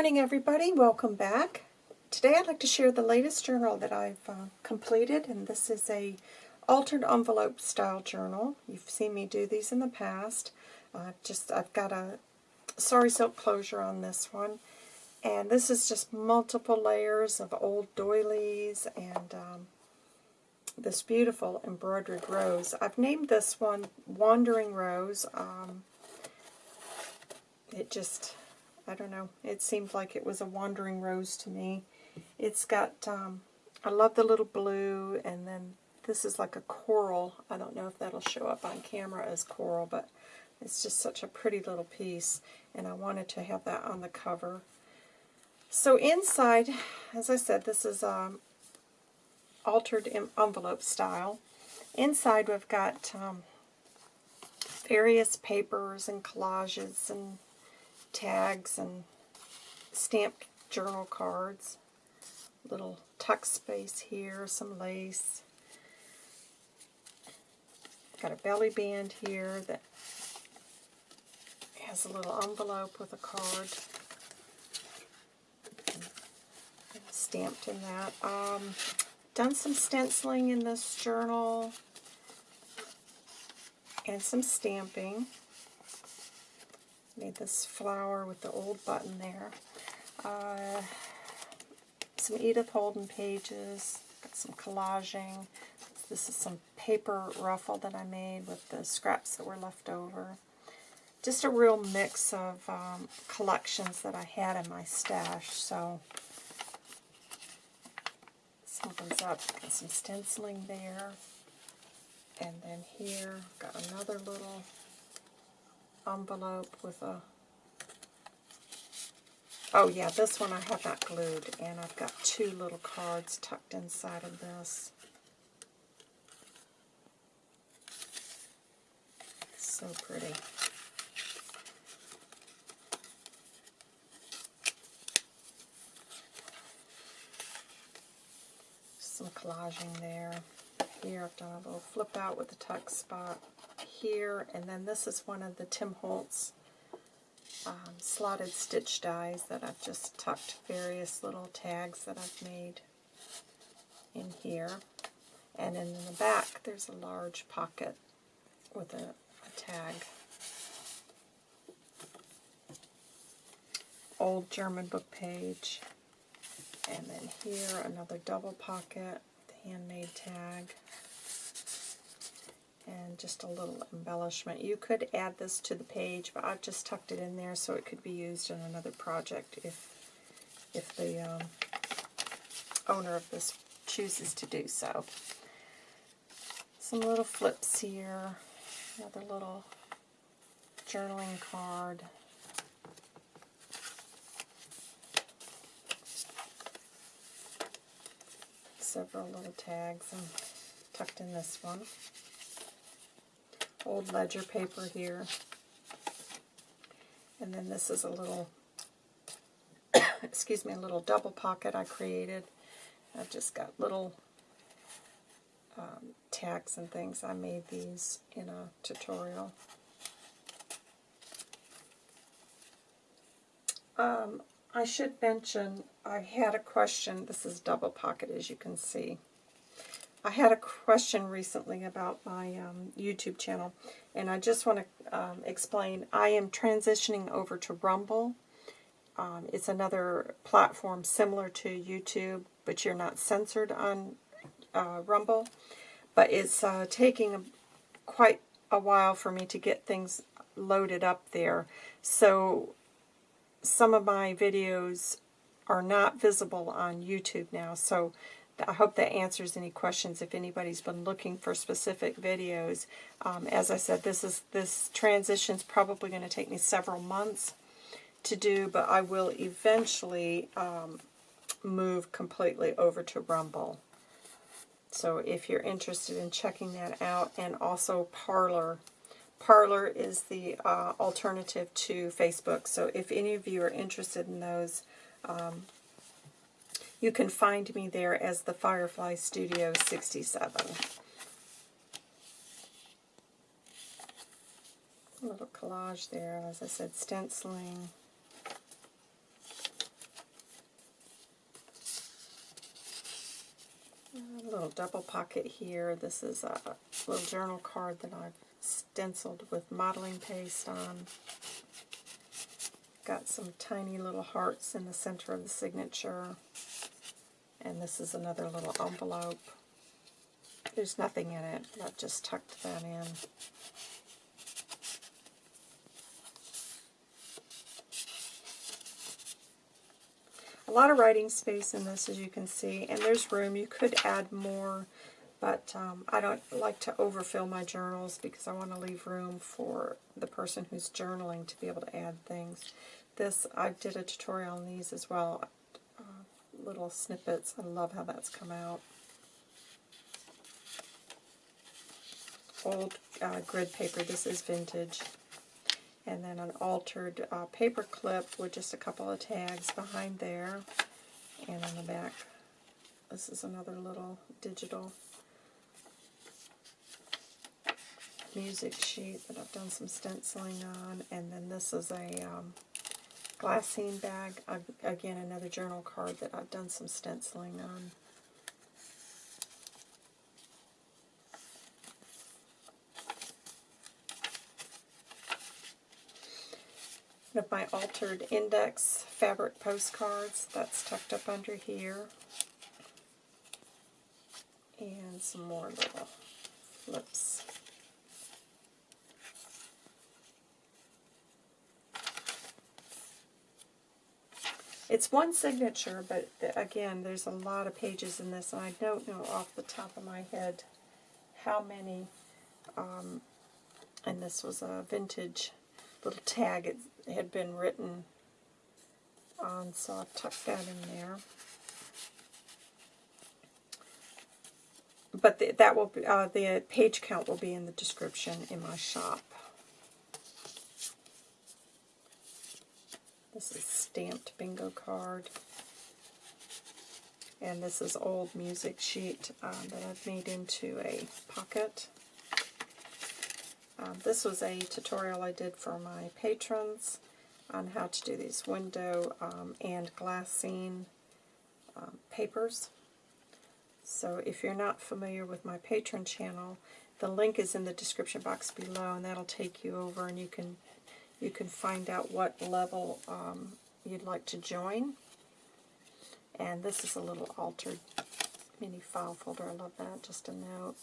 morning everybody, welcome back. Today I'd like to share the latest journal that I've uh, completed and this is a altered envelope style journal. You've seen me do these in the past. Uh, just I've got a sari silk closure on this one and this is just multiple layers of old doilies and um, this beautiful embroidered rose. I've named this one Wandering Rose. Um, it just I don't know. It seemed like it was a wandering rose to me. It's got, um, I love the little blue, and then this is like a coral. I don't know if that'll show up on camera as coral, but it's just such a pretty little piece, and I wanted to have that on the cover. So inside, as I said, this is um, altered envelope style. Inside we've got um, various papers and collages and tags and stamped journal cards. Little tuck space here, some lace. Got a belly band here that has a little envelope with a card stamped in that. Um, done some stenciling in this journal and some stamping. Made this flower with the old button there. Uh, some Edith Holden pages. Got some collaging. This is some paper ruffle that I made with the scraps that were left over. Just a real mix of um, collections that I had in my stash. So opens up. Got some stenciling there. And then here, got another little envelope with a... Oh yeah, this one I have not glued, and I've got two little cards tucked inside of this. So pretty. Some collaging there. Here I've done a little flip out with the tuck spot here, and then this is one of the Tim Holtz um, slotted stitch dies that I've just tucked various little tags that I've made in here. And in the back, there's a large pocket with a, a tag. Old German book page. And then here, another double pocket, handmade tag and just a little embellishment. You could add this to the page, but I've just tucked it in there so it could be used in another project if, if the um, owner of this chooses to do so. Some little flips here, another little journaling card. Several little tags and tucked in this one old ledger paper here. And then this is a little, excuse me, a little double pocket I created. I've just got little um, tags and things. I made these in a tutorial. Um, I should mention, I had a question. This is double pocket, as you can see. I had a question recently about my um, YouTube channel, and I just want to um, explain. I am transitioning over to Rumble. Um, it's another platform similar to YouTube, but you're not censored on uh, Rumble. But it's uh, taking a, quite a while for me to get things loaded up there. So some of my videos are not visible on YouTube now. So I hope that answers any questions if anybody's been looking for specific videos. Um, as I said, this is this transition is probably going to take me several months to do, but I will eventually um, move completely over to Rumble. So if you're interested in checking that out, and also Parler. Parler is the uh, alternative to Facebook. So if any of you are interested in those, um, you can find me there as the Firefly Studio 67. A little collage there, as I said, stenciling. A little double pocket here. This is a little journal card that I've stenciled with modeling paste on. Got some tiny little hearts in the center of the signature. And this is another little envelope. There's nothing in it. I've just tucked that in. A lot of writing space in this, as you can see, and there's room. You could add more, but um, I don't like to overfill my journals because I want to leave room for the person who's journaling to be able to add things. This, I did a tutorial on these as well, little snippets. I love how that's come out. Old uh, grid paper, this is vintage and then an altered uh, paper clip with just a couple of tags behind there and on the back this is another little digital music sheet that I've done some stenciling on and then this is a um, glassine bag again another journal card that I've done some stenciling on One of my altered index fabric postcards. That's tucked up under here. And some more little flips. It's one signature, but again, there's a lot of pages in this, and I don't know off the top of my head how many. Um, and this was a vintage little tag. It had been written on, so I'll tuck that in there. But the, that will be, uh, the page count will be in the description in my shop. This is stamped bingo card. And this is old music sheet um, that I've made into a pocket. Um, this was a tutorial I did for my patrons on how to do these window um, and glassine um, papers. So if you're not familiar with my Patreon channel, the link is in the description box below, and that'll take you over, and you can you can find out what level um, you'd like to join. And this is a little altered mini file folder. I love that. Just a note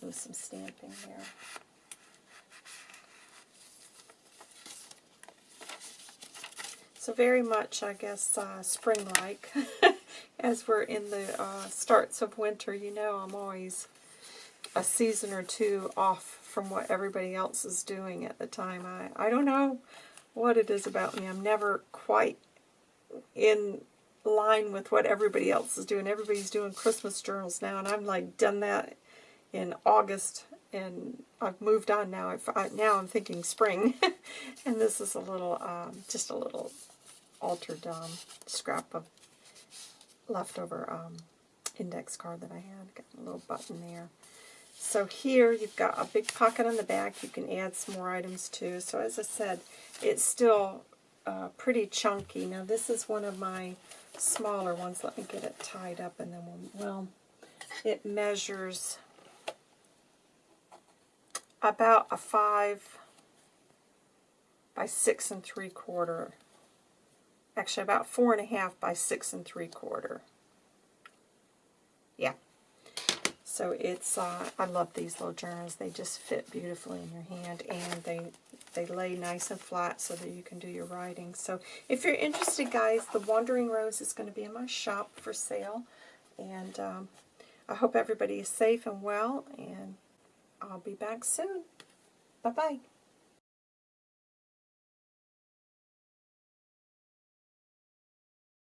with some stamping here. So very much, I guess, uh, spring-like. As we're in the uh, starts of winter, you know I'm always a season or two off from what everybody else is doing at the time. I, I don't know what it is about me. I'm never quite in line with what everybody else is doing. Everybody's doing Christmas journals now, and I'm like done that in August, and I've moved on now. I've, I, now I'm thinking spring, and this is a little, um, just a little altered um, scrap of leftover um, index card that I had. Got a little button there. So here you've got a big pocket on the back. You can add some more items too. So as I said, it's still uh, pretty chunky. Now this is one of my smaller ones. Let me get it tied up and then we'll, well, it measures about a 5 by 6 and 3 quarter. Actually, about 4 and a half by 6 and 3 quarter. Yeah. So it's, uh, I love these little journals. They just fit beautifully in your hand and they they lay nice and flat so that you can do your writing. So if you're interested, guys, the Wandering Rose is going to be in my shop for sale. And um, I hope everybody is safe and well, and I'll be back soon. Bye-bye.